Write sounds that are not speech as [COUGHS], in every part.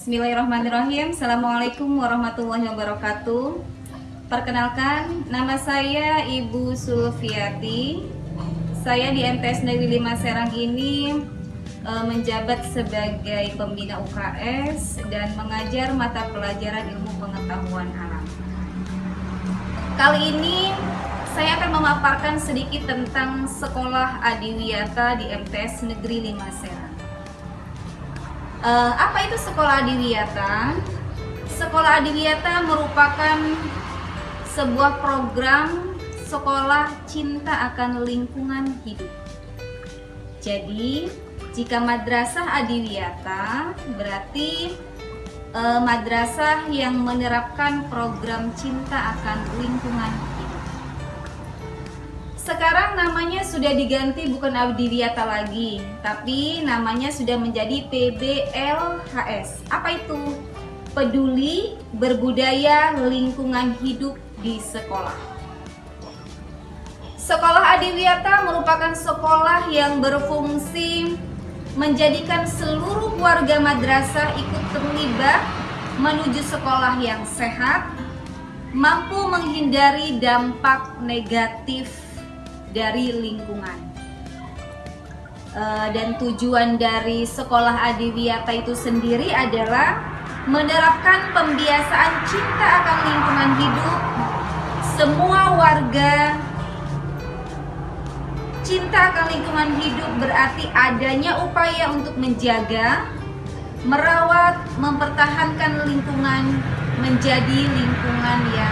Bismillahirrahmanirrahim. Assalamualaikum warahmatullahi wabarakatuh. Perkenalkan, nama saya Ibu Sulfiati. Saya di MTS Negeri 5 Serang ini e, menjabat sebagai pembina UKS dan mengajar mata pelajaran ilmu pengetahuan alam. Kali ini saya akan memaparkan sedikit tentang sekolah Adiwiyata di MTS Negeri 5 Serang Uh, apa itu sekolah adiwiyata? Sekolah adiwiyata merupakan sebuah program sekolah cinta akan lingkungan hidup. Jadi, jika madrasah adiwiyata berarti uh, madrasah yang menerapkan program cinta akan lingkungan sekarang namanya sudah diganti bukan Abdiwiata lagi, tapi namanya sudah menjadi PBLHS. Apa itu? Peduli Berbudaya Lingkungan Hidup di Sekolah. Sekolah Adiwiyata merupakan sekolah yang berfungsi menjadikan seluruh warga madrasah ikut terlibat menuju sekolah yang sehat, mampu menghindari dampak negatif dari lingkungan. Uh, dan tujuan dari sekolah Adiwiyata itu sendiri adalah menerapkan pembiasaan cinta akan lingkungan hidup semua warga cinta akan lingkungan hidup berarti adanya upaya untuk menjaga merawat mempertahankan lingkungan menjadi lingkungan yang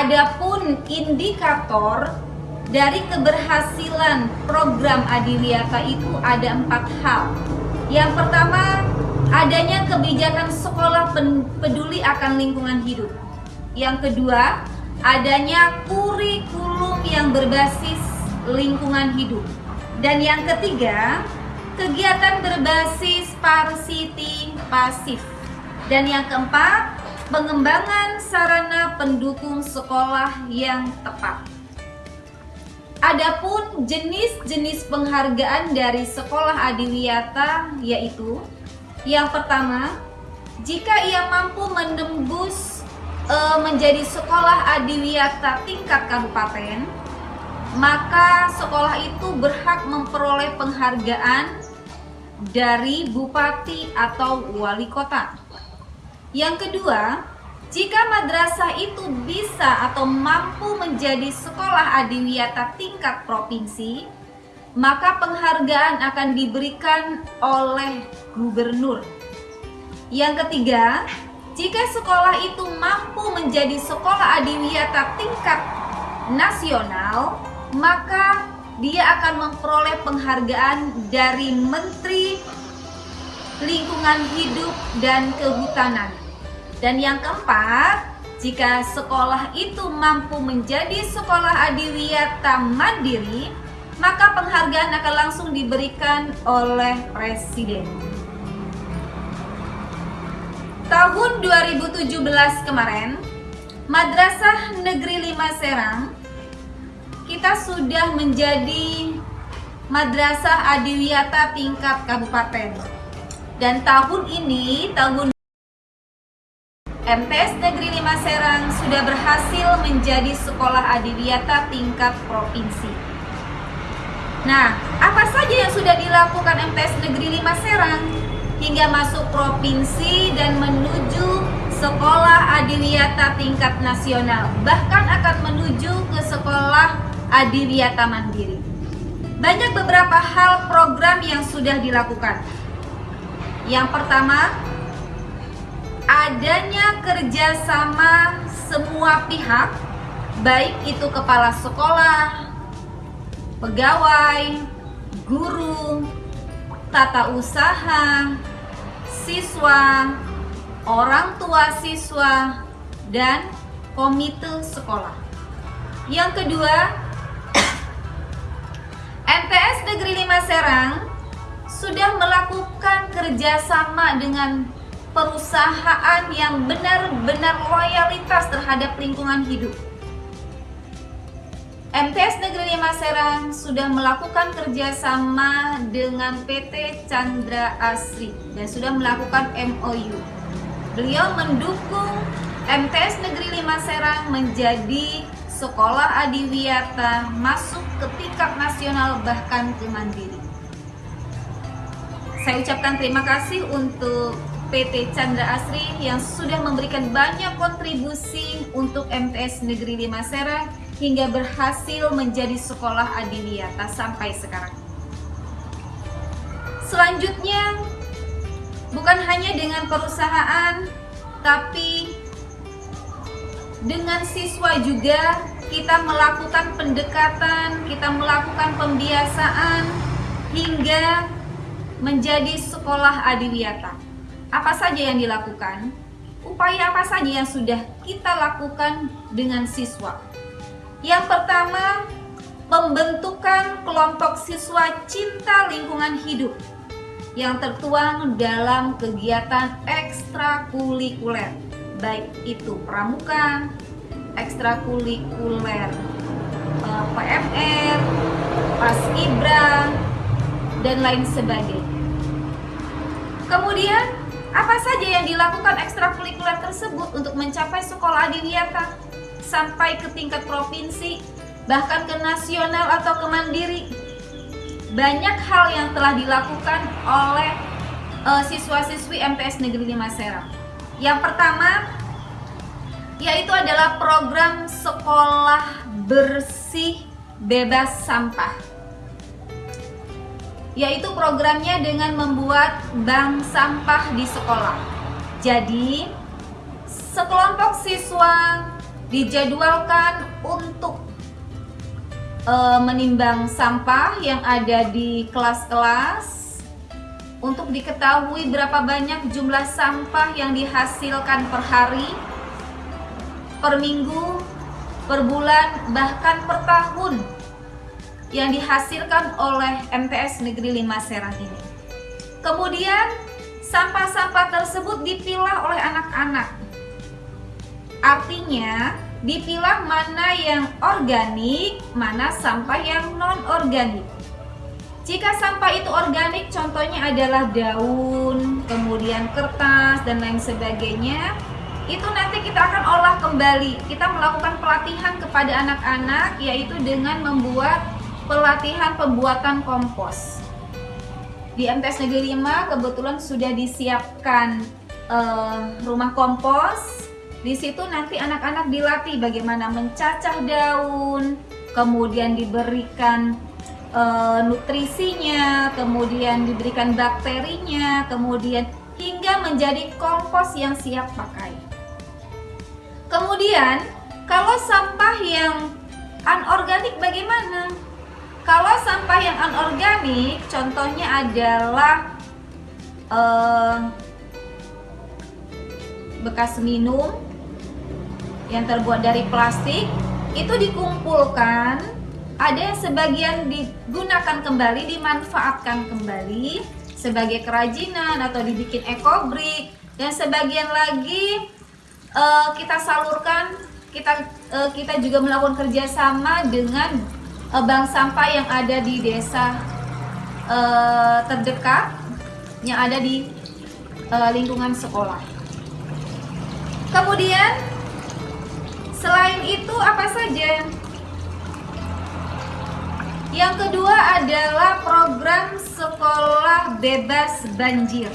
Adapun indikator dari keberhasilan program Adiwiyata itu ada empat hal. Yang pertama, adanya kebijakan sekolah peduli akan lingkungan hidup. Yang kedua, adanya kurikulum yang berbasis lingkungan hidup. Dan yang ketiga, kegiatan berbasis pasif. Dan yang keempat, pengembangan sarana pendukung sekolah yang tepat. Adapun jenis-jenis penghargaan dari sekolah adiwiyata yaitu yang pertama, jika ia mampu menembus e, menjadi sekolah adiwiyata tingkat kabupaten, maka sekolah itu berhak memperoleh penghargaan dari bupati atau wali kota. Yang kedua, jika madrasah itu bisa atau mampu menjadi sekolah adiwiyata tingkat provinsi, maka penghargaan akan diberikan oleh gubernur. Yang ketiga, jika sekolah itu mampu menjadi sekolah adiwiyata tingkat nasional, maka dia akan memperoleh penghargaan dari Menteri Lingkungan Hidup dan Kehutanan. Dan yang keempat, jika sekolah itu mampu menjadi sekolah adiwiyata mandiri, maka penghargaan akan langsung diberikan oleh Presiden. Tahun 2017 kemarin, Madrasah Negeri 5 Serang, kita sudah menjadi Madrasah Adiwiyata tingkat kabupaten. Dan tahun ini, tahun MTS Negeri 5 Serang sudah berhasil menjadi sekolah adiwiyata tingkat provinsi. Nah, apa saja yang sudah dilakukan MTS Negeri 5 Serang hingga masuk provinsi dan menuju sekolah adiwiyata tingkat nasional, bahkan akan menuju ke sekolah adiwiyata mandiri. Banyak beberapa hal program yang sudah dilakukan. Yang pertama, adanya kerjasama semua pihak, baik itu kepala sekolah, pegawai, guru, tata usaha, siswa, orang tua siswa, dan komite sekolah. Yang kedua, [COUGHS] MTS Negeri 5 Serang sudah melakukan kerjasama dengan perusahaan yang benar-benar loyalitas terhadap lingkungan hidup. MTS Negeri 5 Serang sudah melakukan kerjasama dengan PT Chandra Asri dan sudah melakukan MOU. Beliau mendukung MTS Negeri 5 Serang menjadi sekolah adiwiyata masuk ke tingkat nasional bahkan ke mandiri. Saya ucapkan terima kasih untuk PT Chandra Asri yang sudah memberikan banyak kontribusi untuk MTS Negeri 5 Serang hingga berhasil menjadi sekolah adiwiyata sampai sekarang. Selanjutnya, bukan hanya dengan perusahaan, tapi dengan siswa juga kita melakukan pendekatan, kita melakukan pembiasaan hingga menjadi sekolah adiwiyata. Apa saja yang dilakukan? Upaya apa saja yang sudah kita lakukan dengan siswa? Yang pertama, pembentukan kelompok siswa cinta lingkungan hidup yang tertuang dalam kegiatan ekstrakurikuler, baik itu pramuka, ekstrakurikuler, eh, PMR, Paskibra, dan lain sebagainya. Kemudian, apa saja yang dilakukan ekstrakurikuler tersebut untuk mencapai sekolah adiwiyata? sampai ke tingkat provinsi, bahkan ke nasional atau ke mandiri. Banyak hal yang telah dilakukan oleh uh, siswa-siswi MTS Negeri 5 Serang. Yang pertama yaitu adalah program sekolah bersih bebas sampah. Yaitu programnya dengan membuat bank sampah di sekolah. Jadi, sekelompok siswa dijadwalkan untuk e, menimbang sampah yang ada di kelas-kelas untuk diketahui berapa banyak jumlah sampah yang dihasilkan per hari, per minggu, per bulan, bahkan per tahun yang dihasilkan oleh MTS Negeri 5 Serang ini. Kemudian sampah-sampah tersebut dipilah oleh anak-anak Artinya, dipilah mana yang organik, mana sampah yang non-organik. Jika sampah itu organik, contohnya adalah daun, kemudian kertas, dan lain sebagainya, itu nanti kita akan olah kembali. Kita melakukan pelatihan kepada anak-anak, yaitu dengan membuat pelatihan pembuatan kompos. Di MTS Negeri 5 kebetulan sudah disiapkan uh, rumah kompos di situ nanti anak-anak dilatih bagaimana mencacah daun, kemudian diberikan e, nutrisinya, kemudian diberikan bakterinya, kemudian hingga menjadi kompos yang siap pakai. Kemudian, kalau sampah yang anorganik bagaimana? Kalau sampah yang anorganik, contohnya adalah eh, bekas minum, yang terbuat dari plastik itu dikumpulkan ada yang sebagian digunakan kembali dimanfaatkan kembali sebagai kerajinan atau dibikin ekobrik dan sebagian lagi uh, kita salurkan kita uh, kita juga melakukan kerjasama dengan uh, bank sampah yang ada di desa uh, terdekat yang ada di uh, lingkungan sekolah kemudian Selain itu apa saja? Yang kedua adalah program sekolah bebas banjir.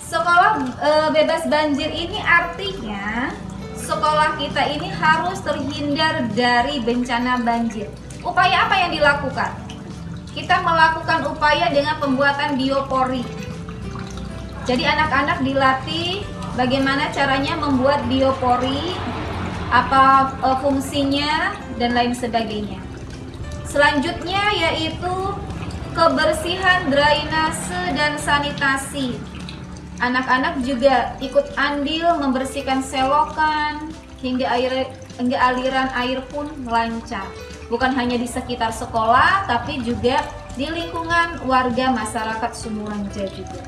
Sekolah e, bebas banjir ini artinya sekolah kita ini harus terhindar dari bencana banjir. Upaya apa yang dilakukan? Kita melakukan upaya dengan pembuatan biopori. Jadi anak-anak dilatih bagaimana caranya membuat biopori apa uh, fungsinya dan lain sebagainya. Selanjutnya yaitu kebersihan drainase dan sanitasi. Anak-anak juga ikut andil membersihkan selokan hingga air hingga aliran air pun lancar. Bukan hanya di sekitar sekolah tapi juga di lingkungan warga masyarakat Sumuranja juga.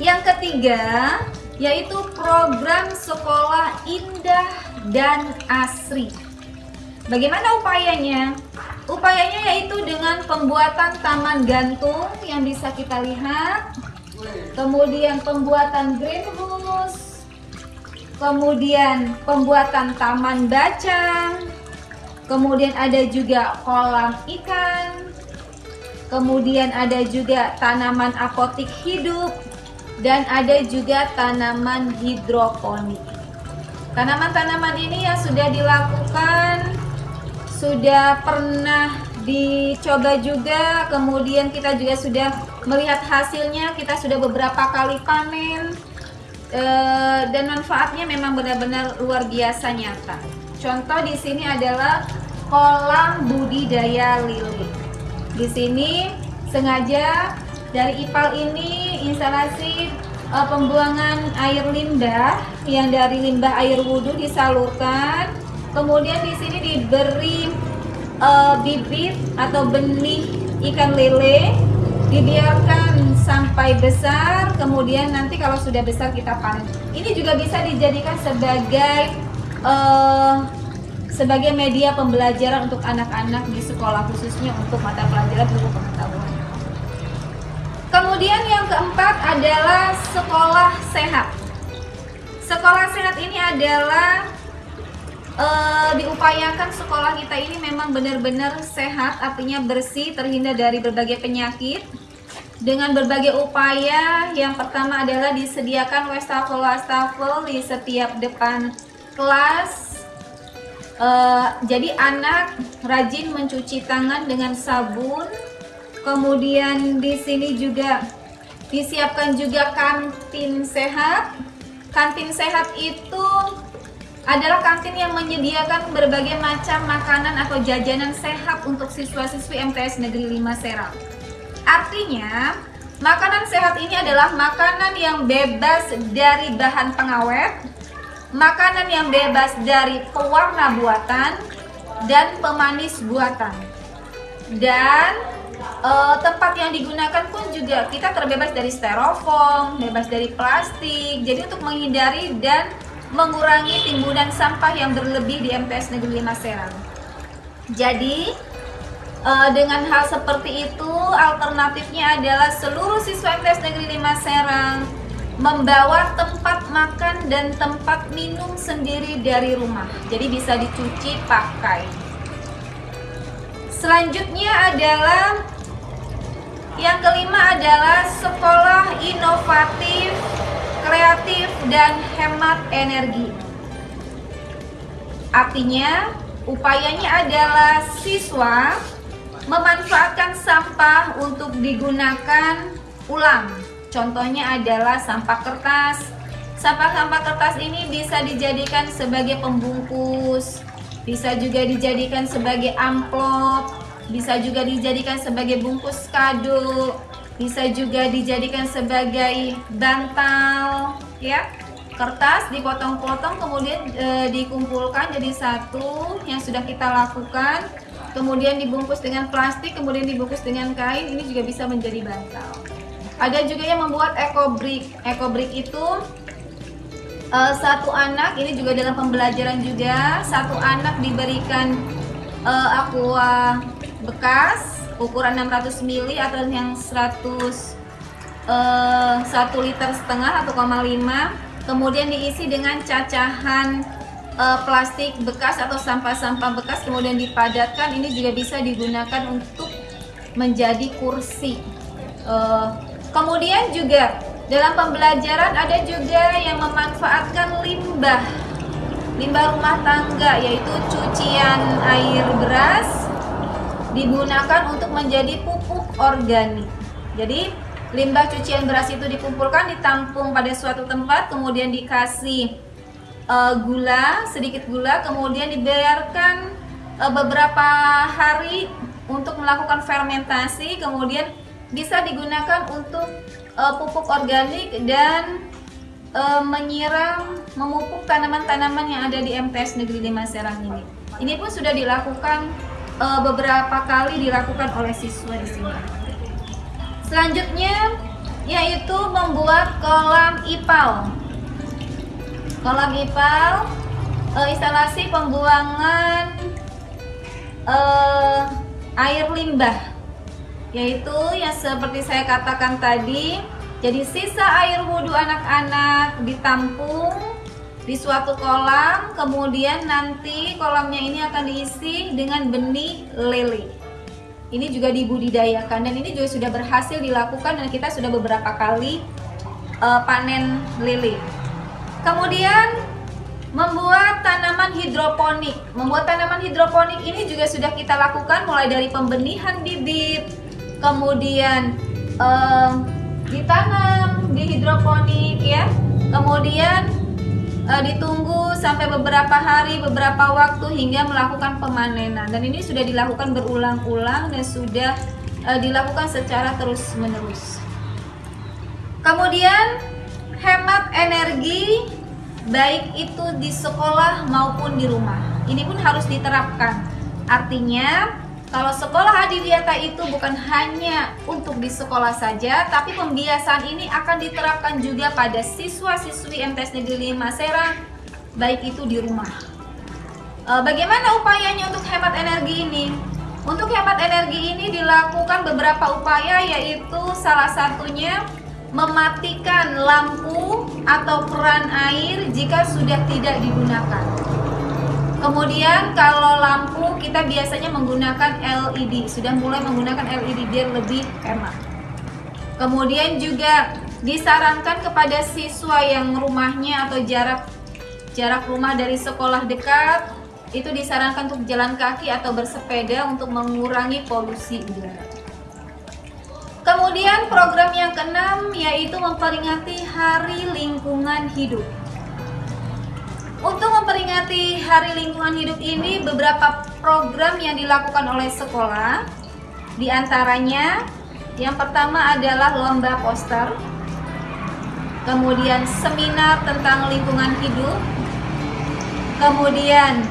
Yang ketiga, yaitu program sekolah indah dan asri. Bagaimana upayanya? Upayanya yaitu dengan pembuatan taman gantung yang bisa kita lihat, kemudian pembuatan greenhouse, kemudian pembuatan taman bacang, kemudian ada juga kolam ikan, kemudian ada juga tanaman apotik hidup, dan ada juga tanaman hidroponik. Tanaman-tanaman ini yang sudah dilakukan sudah pernah dicoba juga. Kemudian kita juga sudah melihat hasilnya kita sudah beberapa kali panen e, dan manfaatnya memang benar-benar luar biasa nyata. Contoh di sini adalah kolam budidaya lili. Di sini sengaja dari IPAL ini instalasi e, pembuangan air limbah yang dari limbah air wudhu disalurkan. Kemudian di sini diberi uh, bibit atau benih ikan lele, dibiarkan sampai besar, kemudian nanti kalau sudah besar kita panen. Ini juga bisa dijadikan sebagai uh, sebagai media pembelajaran untuk anak-anak di sekolah khususnya untuk mata pelajaran ilmu pengetahuan. Kemudian yang keempat adalah sekolah sehat. Sekolah sehat ini adalah uh, diupayakan sekolah kita ini memang benar-benar sehat, artinya bersih, terhindar dari berbagai penyakit. Dengan berbagai upaya, yang pertama adalah disediakan wastafel-wastafel di setiap depan kelas. Uh, jadi anak rajin mencuci tangan dengan sabun. Kemudian di sini juga disiapkan juga kantin sehat. Kantin sehat itu adalah kantin yang menyediakan berbagai macam makanan atau jajanan sehat untuk siswa-siswi MTS Negeri 5 Serang. Artinya, makanan sehat ini adalah makanan yang bebas dari bahan pengawet, makanan yang bebas dari pewarna buatan, dan pemanis buatan. Dan e, tempat yang digunakan pun juga kita terbebas dari styrofoam, bebas dari plastik. Jadi untuk menghindari dan mengurangi timbunan sampah yang berlebih di MTS Negeri 5 Serang. Jadi, uh, dengan hal seperti itu, alternatifnya adalah seluruh siswa MTS Negeri 5 Serang membawa tempat makan dan tempat minum sendiri dari rumah. Jadi bisa dicuci pakai. Selanjutnya adalah yang kelima adalah sekolah inovatif kreatif, dan hemat energi. Artinya, upayanya adalah siswa memanfaatkan sampah untuk digunakan ulang. Contohnya adalah sampah kertas. Sampah-sampah kertas ini bisa dijadikan sebagai pembungkus, bisa juga dijadikan sebagai amplop, bisa juga dijadikan sebagai bungkus kado, bisa juga dijadikan sebagai bantal ya kertas dipotong-potong kemudian e, dikumpulkan jadi satu yang sudah kita lakukan kemudian dibungkus dengan plastik kemudian dibungkus dengan kain ini juga bisa menjadi bantal. Ada juga yang membuat eco brick. Eco brick itu e, satu anak ini juga dalam pembelajaran juga satu anak diberikan e, aqua bekas ukuran 600 ml atau yang 100 uh, 1 liter setengah atau 1,5 kemudian diisi dengan cacahan uh, plastik bekas atau sampah-sampah bekas kemudian dipadatkan ini juga bisa digunakan untuk menjadi kursi uh, kemudian juga dalam pembelajaran ada juga yang memanfaatkan limbah limbah rumah tangga yaitu cucian air beras digunakan untuk menjadi pupuk organik. Jadi limbah cucian beras itu dikumpulkan, ditampung pada suatu tempat, kemudian dikasih uh, gula, sedikit gula, kemudian dibiarkan uh, beberapa hari untuk melakukan fermentasi, kemudian bisa digunakan untuk uh, pupuk organik dan uh, menyiram, memupuk tanaman-tanaman yang ada di MTS Negeri 5 Serang ini. Ini pun sudah dilakukan uh, beberapa kali dilakukan oleh siswa di sini. Selanjutnya yaitu membuat kolam IPAL. Kolam IPAL uh, instalasi pembuangan uh, air limbah. Yaitu yang seperti saya katakan tadi jadi sisa air wudhu anak-anak ditampung di suatu kolam kemudian nanti kolamnya ini akan diisi dengan benih lele. Ini juga dibudidayakan dan ini juga sudah berhasil dilakukan dan kita sudah beberapa kali uh, panen lele kemudian membuat tanaman hidroponik. Membuat tanaman hidroponik ini juga sudah kita lakukan mulai dari pembenihan bibit kemudian uh, ditanam di hidroponik ya. Kemudian e, ditunggu sampai beberapa hari beberapa waktu hingga melakukan pemanenan. Dan ini sudah dilakukan berulang-ulang dan sudah e, dilakukan secara terus menerus kemudian hemat energi baik itu di sekolah maupun di rumah ini pun harus diterapkan artinya kalau sekolah adiwiyata itu bukan hanya untuk di sekolah saja, tapi pembiasaan ini akan diterapkan juga pada siswa-siswi MTS Negeri 5 Serang, baik itu di rumah. E, bagaimana upayanya untuk hemat energi ini? Untuk hemat energi ini dilakukan beberapa upaya yaitu salah satunya mematikan lampu atau keran air jika sudah tidak digunakan. Kemudian kalau lampu kita biasanya menggunakan LED, sudah mulai menggunakan LED biar lebih hemat. Kemudian juga disarankan kepada siswa yang rumahnya atau jarak jarak rumah dari sekolah dekat itu disarankan untuk jalan kaki atau bersepeda untuk mengurangi polusi udara. Kemudian program yang keenam yaitu memperingati Hari Lingkungan Hidup. Untuk memperingati Hari Lingkungan Hidup ini, beberapa program yang dilakukan oleh sekolah, di antaranya yang pertama adalah lomba poster, kemudian seminar tentang lingkungan hidup, kemudian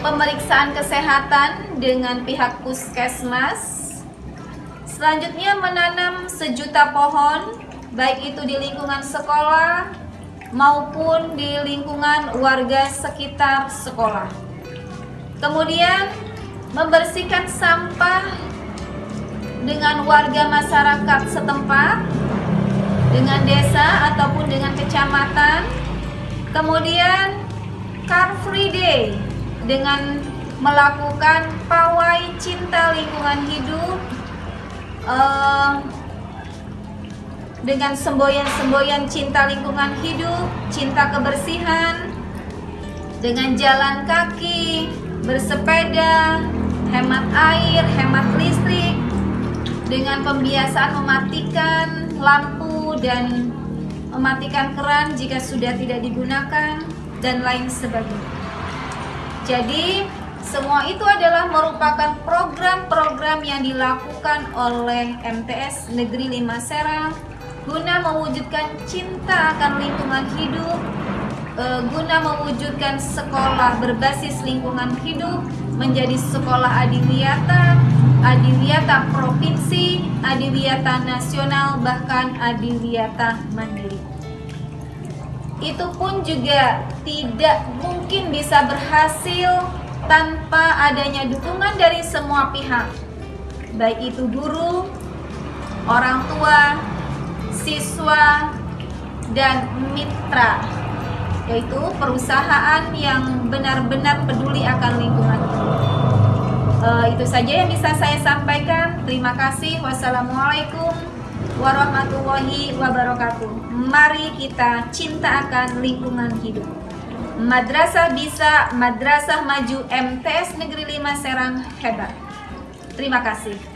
pemeriksaan kesehatan dengan pihak puskesmas, selanjutnya menanam sejuta pohon, baik itu di lingkungan sekolah, maupun di lingkungan warga sekitar sekolah. Kemudian membersihkan sampah dengan warga masyarakat setempat, dengan desa ataupun dengan kecamatan. Kemudian Car Free Day dengan melakukan pawai cinta lingkungan hidup. Uh, dengan semboyan-semboyan cinta lingkungan hidup, cinta kebersihan, dengan jalan kaki, bersepeda, hemat air, hemat listrik, dengan pembiasaan mematikan lampu dan mematikan keran jika sudah tidak digunakan, dan lain sebagainya. Jadi, semua itu adalah merupakan program-program yang dilakukan oleh MTS Negeri 5 Serang guna mewujudkan cinta akan lingkungan hidup, uh, guna mewujudkan sekolah berbasis lingkungan hidup menjadi sekolah adiwiyata, adiwiyata provinsi, adiwiyata nasional, bahkan adiwiyata mandiri. Itu pun juga tidak mungkin bisa berhasil tanpa adanya dukungan dari semua pihak, baik itu guru, orang tua, siswa, dan mitra yaitu perusahaan yang benar-benar peduli akan lingkungan. Uh, itu saja yang bisa saya sampaikan. Terima kasih. Wassalamualaikum warahmatullahi wabarakatuh. Mari kita cinta akan lingkungan hidup Madrasah bisa Madrasah Maju MTS Negeri 5 Serang hebat. Terima kasih